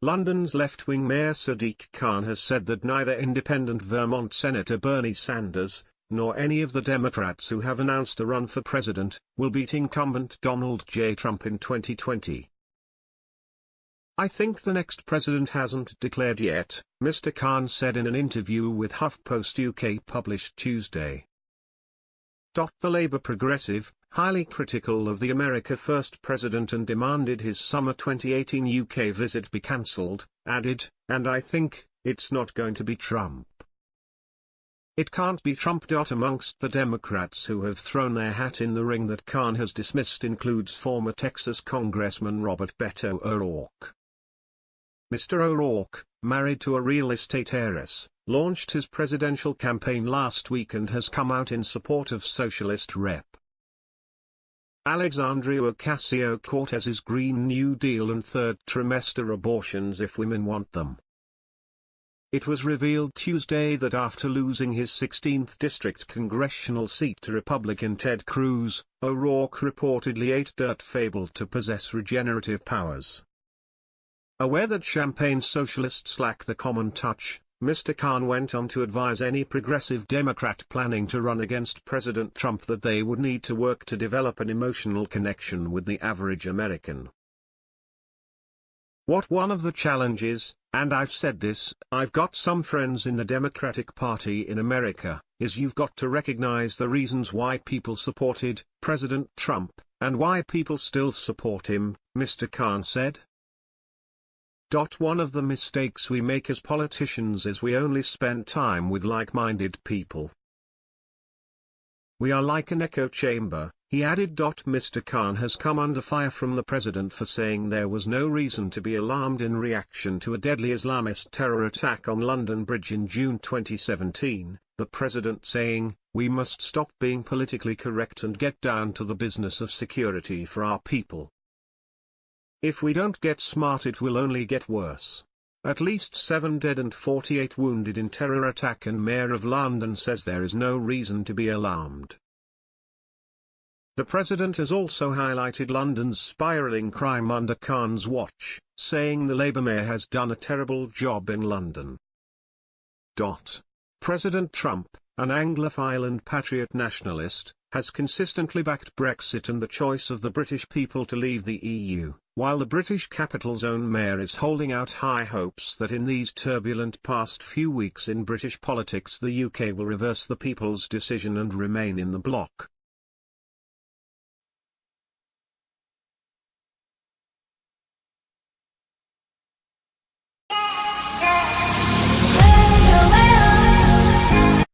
London's left-wing Mayor Sadiq Khan has said that neither independent Vermont Senator Bernie Sanders, nor any of the Democrats who have announced a run for president, will beat incumbent Donald J. Trump in 2020. I think the next president hasn't declared yet, Mr. Khan said in an interview with HuffPost UK published Tuesday. The Labour progressive, highly critical of the America First president and demanded his summer 2018 UK visit be cancelled, added, and I think, it's not going to be Trump. It can't be Trump. Amongst the Democrats who have thrown their hat in the ring that Khan has dismissed includes former Texas Congressman Robert Beto O'Rourke. Mr. O'Rourke, married to a real estate heiress, launched his presidential campaign last week and has come out in support of socialist Rep. Alexandria Ocasio-Cortez's Green New Deal and third trimester abortions if women want them. It was revealed Tuesday that after losing his 16th district congressional seat to Republican Ted Cruz, O'Rourke reportedly ate dirt fabled to possess regenerative powers. Aware that Champagne socialists lack the common touch, Mr. Khan went on to advise any progressive Democrat planning to run against President Trump that they would need to work to develop an emotional connection with the average American. What one of the challenges, and I've said this, I've got some friends in the Democratic Party in America, is you've got to recognize the reasons why people supported President Trump, and why people still support him, Mr. Khan said. One of the mistakes we make as politicians is we only spend time with like-minded people. We are like an echo chamber, he added. Mr. Khan has come under fire from the president for saying there was no reason to be alarmed in reaction to a deadly Islamist terror attack on London Bridge in June 2017, the president saying, we must stop being politically correct and get down to the business of security for our people. If we don't get smart it will only get worse. At least 7 dead and 48 wounded in terror attack and Mayor of London says there is no reason to be alarmed. The president has also highlighted London's spiralling crime under Khan's watch, saying the Labour mayor has done a terrible job in London. Dot. President Trump, an Anglophile and patriot nationalist, has consistently backed Brexit and the choice of the British people to leave the EU. While the British capital's own mayor is holding out high hopes that in these turbulent past few weeks in British politics the UK will reverse the people's decision and remain in the bloc.